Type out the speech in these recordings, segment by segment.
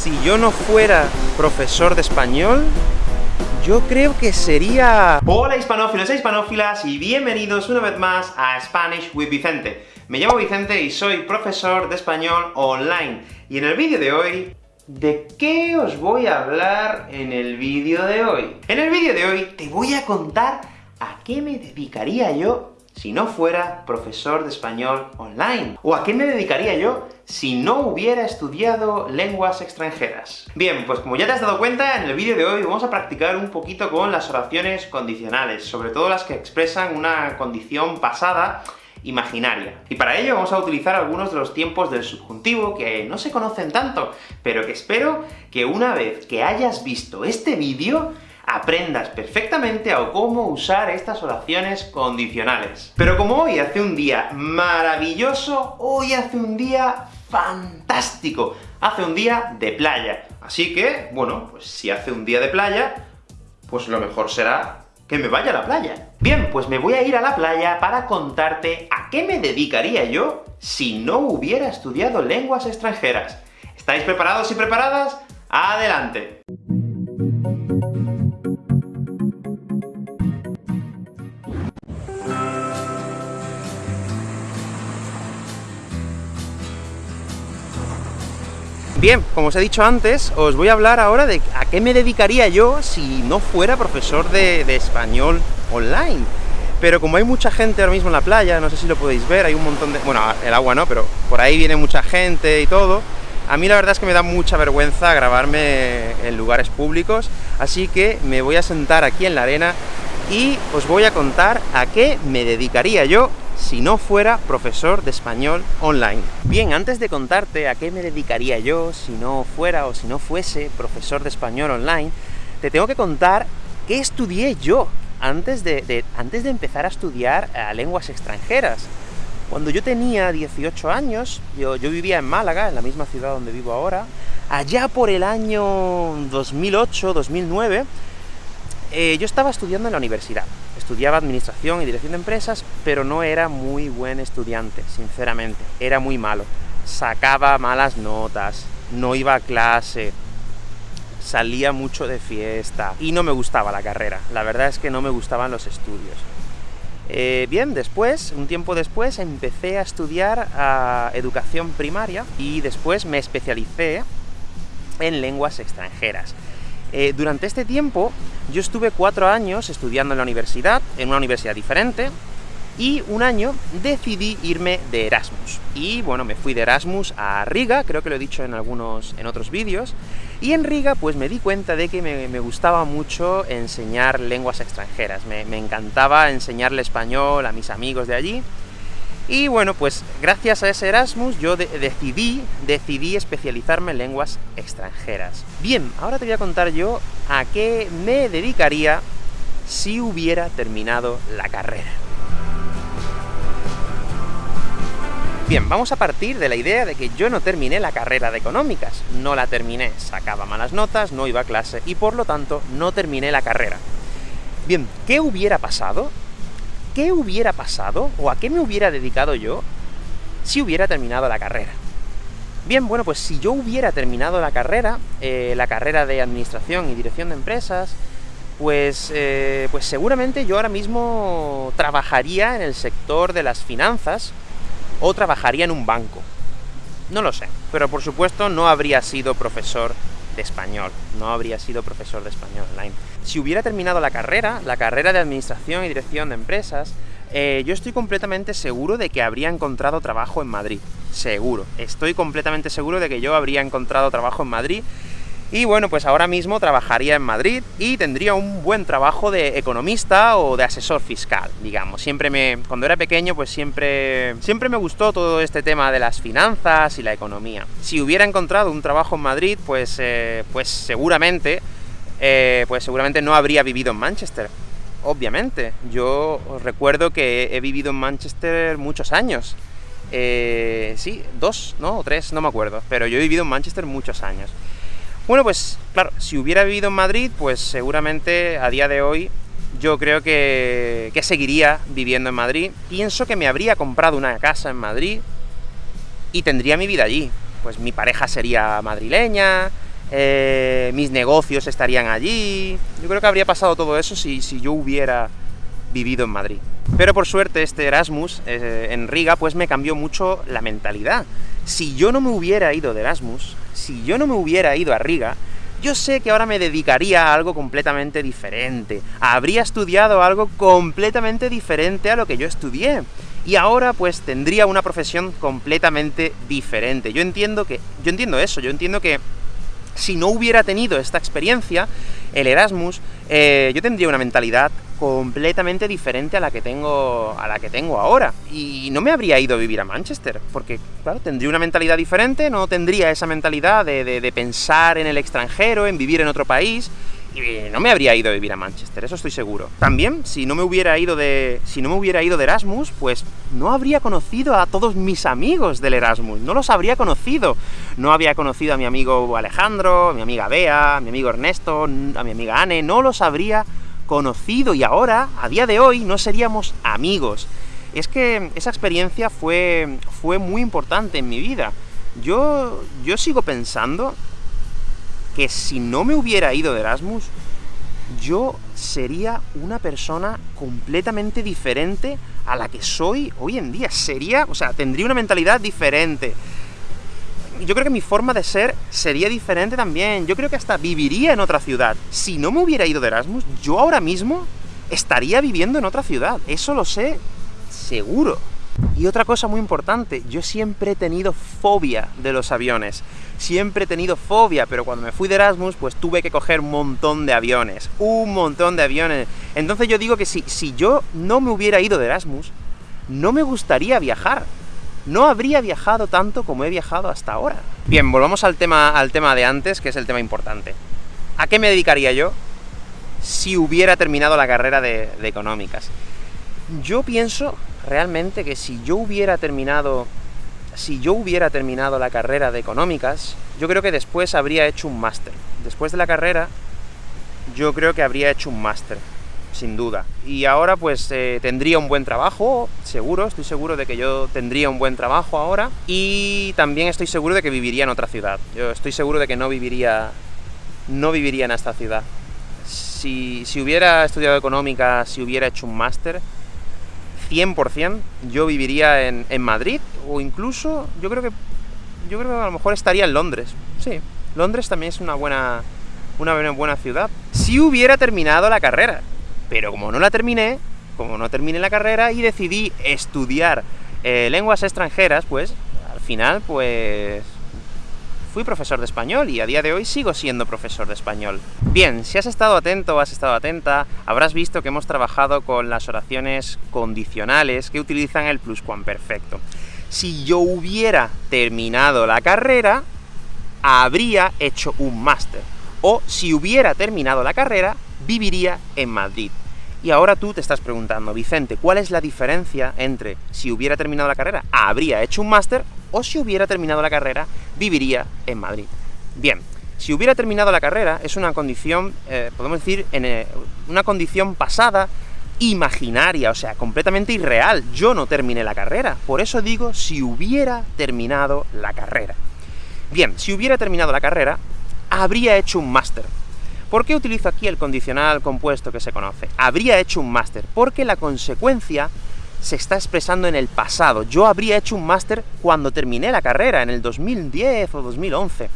Si yo no fuera profesor de español, yo creo que sería... Hola hispanófilos e hispanófilas, y bienvenidos una vez más a Spanish with Vicente. Me llamo Vicente y soy profesor de español online. Y en el vídeo de hoy, ¿de qué os voy a hablar en el vídeo de hoy? En el vídeo de hoy te voy a contar a qué me dedicaría yo si no fuera profesor de español online? ¿O a qué me dedicaría yo si no hubiera estudiado lenguas extranjeras? Bien, pues como ya te has dado cuenta, en el vídeo de hoy vamos a practicar un poquito con las oraciones condicionales, sobre todo las que expresan una condición pasada imaginaria. Y para ello vamos a utilizar algunos de los tiempos del subjuntivo que no se conocen tanto, pero que espero que una vez que hayas visto este vídeo, aprendas perfectamente a cómo usar estas oraciones condicionales. Pero como hoy hace un día maravilloso, hoy hace un día fantástico, hace un día de playa. Así que, bueno, pues si hace un día de playa, pues lo mejor será que me vaya a la playa. Bien, pues me voy a ir a la playa para contarte a qué me dedicaría yo si no hubiera estudiado lenguas extranjeras. ¿Estáis preparados y preparadas? ¡Adelante! Bien, como os he dicho antes, os voy a hablar ahora de a qué me dedicaría yo si no fuera profesor de, español online. Pero como hay mucha gente ahora mismo en la playa, no sé si lo podéis ver, hay un montón de... bueno, el agua no, pero por ahí viene mucha gente y todo, a mí la verdad es que me da mucha vergüenza grabarme en lugares públicos, así que me voy a sentar aquí en la arena y os voy a contar a qué me dedicaría yo si no fuera profesor de español online. Bien, antes de contarte a qué me dedicaría yo si no fuera o si no fuese profesor de español online, te tengo que contar qué estudié yo antes de, antes de empezar a estudiar eh, lenguas extranjeras. Cuando yo tenía 18 años, yo, yo vivía en Málaga, en la misma ciudad donde vivo ahora, allá por el año 2008-2009, eh, yo estaba estudiando en la universidad. Estudiaba Administración y Dirección de Empresas, pero no era muy buen estudiante, sinceramente. Era muy malo. Sacaba malas notas, no iba a clase, salía mucho de fiesta, y no me gustaba la carrera. La verdad es que no me gustaban los estudios. Eh, bien, después, un tiempo después, empecé a estudiar educación primaria, y después me especialicé en lenguas extranjeras. Eh, durante este tiempo, yo estuve cuatro años estudiando en la universidad, en una universidad diferente, y un año decidí irme de Erasmus. Y bueno, me fui de Erasmus a Riga, creo que lo he dicho en algunos, en otros vídeos, y en Riga pues me di cuenta de que me, gustaba mucho enseñar lenguas extranjeras, me, encantaba enseñarle español a mis amigos de allí, y bueno, pues gracias a ese Erasmus yo decidí, decidí especializarme en lenguas extranjeras. Bien, ahora te voy a contar yo a qué me dedicaría si hubiera terminado la carrera. Bien, vamos a partir de la idea de que yo no terminé la carrera de económicas. No la terminé, sacaba malas notas, no iba a clase, y por lo tanto no terminé la carrera. Bien, ¿qué hubiera pasado ¿qué hubiera pasado, o a qué me hubiera dedicado yo, si hubiera terminado la carrera? Bien, bueno, pues si yo hubiera terminado la carrera, eh, la carrera de Administración y Dirección de Empresas, pues, eh, pues seguramente yo ahora mismo trabajaría en el sector de las finanzas, o trabajaría en un banco. No lo sé, pero por supuesto no habría sido profesor de español, no habría sido profesor de español online. Si hubiera terminado la carrera, la carrera de Administración y Dirección de Empresas, eh, yo estoy completamente seguro de que habría encontrado trabajo en Madrid. Seguro. Estoy completamente seguro de que yo habría encontrado trabajo en Madrid, y bueno, pues ahora mismo trabajaría en Madrid y tendría un buen trabajo de economista o de asesor fiscal, digamos. Siempre me... cuando era pequeño, pues siempre... siempre me gustó todo este tema de las finanzas y la economía. Si hubiera encontrado un trabajo en Madrid, pues, eh, pues seguramente... Eh, pues seguramente no habría vivido en Manchester. Obviamente. Yo recuerdo que he vivido en Manchester muchos años. Eh, sí, dos, ¿no? O tres, no me acuerdo. Pero yo he vivido en Manchester muchos años. Bueno, pues claro, si hubiera vivido en Madrid, pues seguramente a día de hoy yo creo que, seguiría viviendo en Madrid. Pienso que me habría comprado una casa en Madrid y tendría mi vida allí. Pues mi pareja sería madrileña, eh, mis negocios estarían allí... Yo creo que habría pasado todo eso si, si yo hubiera vivido en Madrid. Pero por suerte este Erasmus eh, en Riga, pues me cambió mucho la mentalidad. Si yo no me hubiera ido de Erasmus, si yo no me hubiera ido a Riga, yo sé que ahora me dedicaría a algo completamente diferente, habría estudiado algo completamente diferente a lo que yo estudié, y ahora pues tendría una profesión completamente diferente. Yo entiendo que... yo entiendo eso, yo entiendo que si no hubiera tenido esta experiencia, el Erasmus, eh, yo tendría una mentalidad completamente diferente a la que tengo a la que tengo ahora. Y no me habría ido a vivir a Manchester, porque, claro, tendría una mentalidad diferente, no tendría esa mentalidad de, de pensar en el extranjero, en vivir en otro país, no me habría ido a vivir a Manchester, eso estoy seguro. También, si no me hubiera ido de... si no me hubiera ido de Erasmus, pues no habría conocido a todos mis amigos del Erasmus, no los habría conocido. No había conocido a mi amigo Alejandro, a mi amiga Bea, a mi amigo Ernesto, a mi amiga Anne, no los habría conocido, y ahora, a día de hoy, no seríamos amigos. Es que esa experiencia fue, fue muy importante en mi vida. Yo, yo sigo pensando que si no me hubiera ido de Erasmus, yo sería una persona completamente diferente a la que soy hoy en día. Sería, o sea, tendría una mentalidad diferente. Yo creo que mi forma de ser sería diferente también. Yo creo que hasta viviría en otra ciudad. Si no me hubiera ido de Erasmus, yo ahora mismo estaría viviendo en otra ciudad. Eso lo sé seguro. Y otra cosa muy importante, yo siempre he tenido fobia de los aviones. Siempre he tenido fobia, pero cuando me fui de Erasmus, pues tuve que coger un montón de aviones. Un montón de aviones. Entonces yo digo que si, si yo no me hubiera ido de Erasmus, no me gustaría viajar. No habría viajado tanto como he viajado hasta ahora. Bien, volvamos al tema, al tema de antes, que es el tema importante. ¿A qué me dedicaría yo si hubiera terminado la carrera de, de económicas? Yo pienso realmente que si yo hubiera terminado si yo hubiera terminado la carrera de económicas, yo creo que después habría hecho un máster. Después de la carrera, yo creo que habría hecho un máster, sin duda. Y ahora, pues, eh, tendría un buen trabajo, seguro, estoy seguro de que yo tendría un buen trabajo ahora, y también estoy seguro de que viviría en otra ciudad. Yo estoy seguro de que no viviría, no viviría en esta ciudad. Si, si hubiera estudiado económicas, si hubiera hecho un máster, 100% yo viviría en, en, Madrid, o incluso, yo creo que yo creo que a lo mejor estaría en Londres. Sí, Londres también es una buena, una buena ciudad. Si hubiera terminado la carrera, pero como no la terminé, como no terminé la carrera y decidí estudiar eh, lenguas extranjeras, pues, al final, pues, fui profesor de español y a día de hoy sigo siendo profesor de español. Bien, si has estado atento o has estado atenta, habrás visto que hemos trabajado con las oraciones condicionales que utilizan el pluscuamperfecto. Si yo hubiera terminado la carrera, habría hecho un máster. O si hubiera terminado la carrera, viviría en Madrid. Y ahora tú te estás preguntando, Vicente, ¿cuál es la diferencia entre si hubiera terminado la carrera, habría hecho un máster, o si hubiera terminado la carrera, viviría en Madrid? Bien, si hubiera terminado la carrera, es una condición, eh, podemos decir, en, eh, una condición pasada, imaginaria, o sea, completamente irreal. Yo no terminé la carrera, por eso digo si hubiera terminado la carrera. Bien, si hubiera terminado la carrera, habría hecho un máster. ¿Por qué utilizo aquí el condicional compuesto que se conoce? Habría hecho un máster, porque la consecuencia se está expresando en el pasado. Yo habría hecho un máster cuando terminé la carrera, en el 2010 o 2011.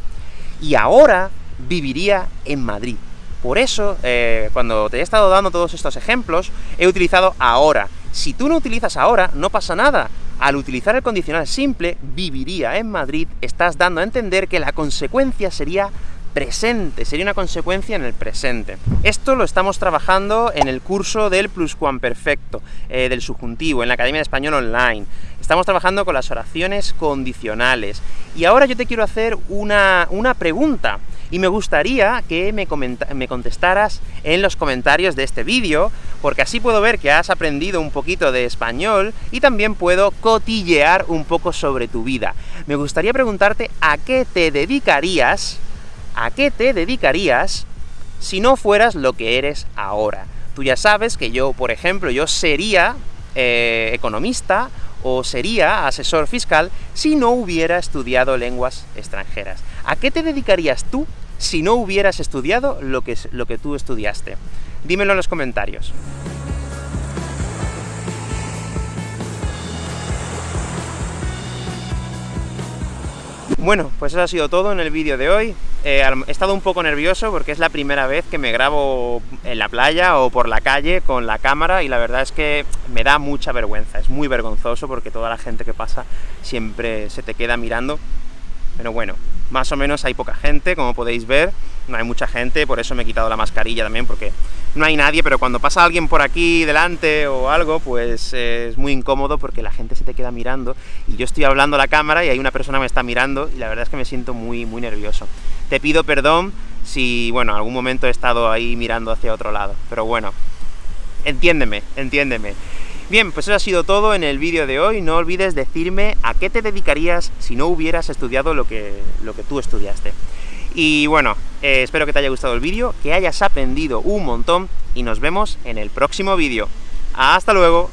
Y ahora viviría en Madrid. Por eso, eh, cuando te he estado dando todos estos ejemplos, he utilizado ahora. Si tú no utilizas ahora, no pasa nada. Al utilizar el condicional simple, viviría en Madrid, estás dando a entender que la consecuencia sería presente, sería una consecuencia en el presente. Esto lo estamos trabajando en el curso del pluscuamperfecto, eh, del subjuntivo, en la Academia de Español Online. Estamos trabajando con las oraciones condicionales. Y ahora yo te quiero hacer una, una pregunta, y me gustaría que me, me, contestaras en los comentarios de este vídeo, porque así puedo ver que has aprendido un poquito de español, y también puedo cotillear un poco sobre tu vida. Me gustaría preguntarte a qué te dedicarías ¿a qué te dedicarías si no fueras lo que eres ahora? Tú ya sabes que yo, por ejemplo, yo sería eh, economista o sería asesor fiscal si no hubiera estudiado lenguas extranjeras. ¿A qué te dedicarías tú si no hubieras estudiado lo que, lo que tú estudiaste? Dímelo en los comentarios. Bueno, pues eso ha sido todo en el vídeo de hoy. Eh, he estado un poco nervioso porque es la primera vez que me grabo en la playa o por la calle con la cámara, y la verdad es que me da mucha vergüenza, es muy vergonzoso porque toda la gente que pasa siempre se te queda mirando. Pero bueno, más o menos hay poca gente, como podéis ver, no hay mucha gente, por eso me he quitado la mascarilla también, porque no hay nadie, pero cuando pasa alguien por aquí delante o algo, pues eh, es muy incómodo porque la gente se te queda mirando, y yo estoy hablando a la cámara y hay una persona que me está mirando, y la verdad es que me siento muy, muy nervioso. Te pido perdón si, bueno, en algún momento he estado ahí mirando hacia otro lado, pero bueno, entiéndeme, entiéndeme. Bien, pues eso ha sido todo en el vídeo de hoy, no olvides decirme a qué te dedicarías si no hubieras estudiado lo que, lo que tú estudiaste. Y bueno, eh, espero que te haya gustado el vídeo, que hayas aprendido un montón, y nos vemos en el próximo vídeo. ¡Hasta luego!